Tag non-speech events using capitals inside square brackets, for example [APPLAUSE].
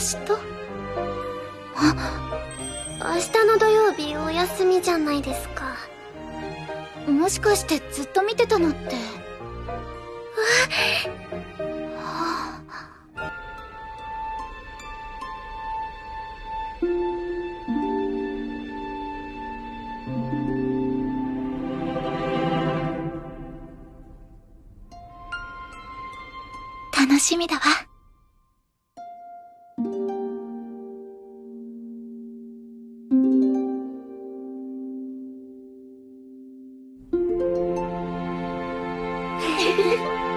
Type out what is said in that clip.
日？あ [GASPS] 明日の土曜日お休みじゃないですか。もしかしてずっと見てたのって。楽しみだわ Thank you.